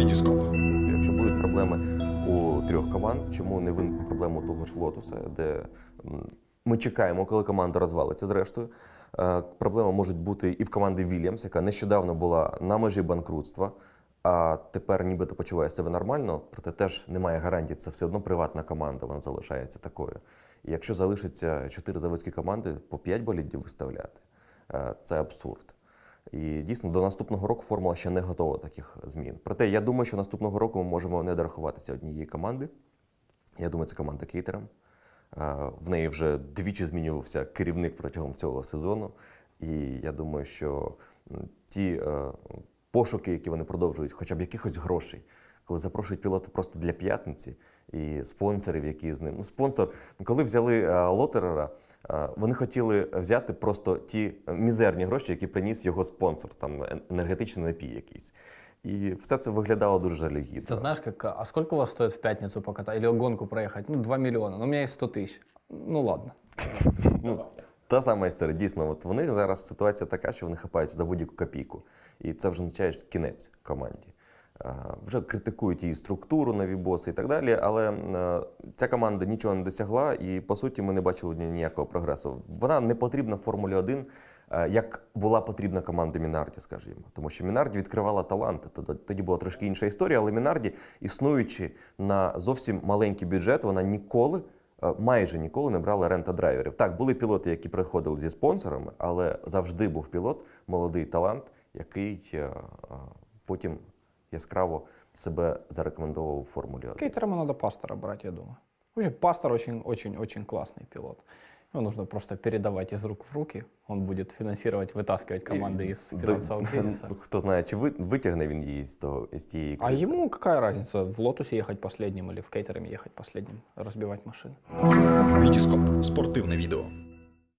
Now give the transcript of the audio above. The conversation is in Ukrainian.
Вітіскоп. Якщо будуть проблеми у трьох команд, чому не виникне проблема того ж Лотуса, де ми чекаємо, коли команда розвалиться зрештою. Е, Проблема може бути і в команди Вільямс, яка нещодавно була на межі банкрутства, а тепер нібито почуває себе нормально, проте теж немає гарантії, це все одно приватна команда, вона залишається такою. І якщо залишиться чотири заводські команди, по 5 болідів виставляти, е, це абсурд. І дійсно до наступного року формула ще не готова таких змін. Проте я думаю, що наступного року ми можемо не дорахуватися однієї команди. Я думаю, це команда Кейтерам. В неї вже двічі змінювався керівник протягом цього сезону. І я думаю, що ті е, пошуки, які вони продовжують, хоча б якихось грошей, коли запрошують пілота просто для п'ятниці і спонсорів, які з ним. Ну, спонсор, коли взяли е, Лотерера, вони хотіли взяти просто ті мізерні гроші, які приніс його спонсор, там енергетичний напій якийсь. І все це виглядало дуже жалюгідно. Ты знаешь, как, а сколько у вас стоит в пятницу покатать или гонку проехать? Ну, 2 миллиона. Ну, у меня есть 100 тысяч. Ну, ладно. Ну, та сама історія. Дійсно, от вони зараз ситуація така, що вони хапаються за будь-яку копійку. І це вже означає що кінець команді. Е, Вже критикують її структуру, нові боси і так далі. Але е, ця команда нічого не досягла, і по суті ми не бачили ніякого прогресу. Вона не потрібна в Формулі 1, е, як була потрібна команда Мінарді, скажімо. Тому що Мінарді відкривала таланти. Тоді- була трошки інша історія, але Мінарді, існуючи на зовсім маленький бюджет, вона ніколи майже ніколи не брали rent-a-driver ів. Так, були пілоти, які приходили зі спонсорами, але завжди був пілот, молодий талант, який потім яскраво себе зарекомендував у Формулі 1. Кейтерому надо пастора брать, я думаю. Вообще, пастор очень-очень-очень классный пилот. Его нужно просто передавать из рук в руки. Он будет финансировать, вытаскивать команды из Да, финансового кризиса. Хто знає, чи ви- витягне він її з, того, з тієї А кризи. ему какая разница, в Лотусе ехать последним или в Кейтерами ехать последним, разбивать машины? Вітіскоп. Спортивне відео.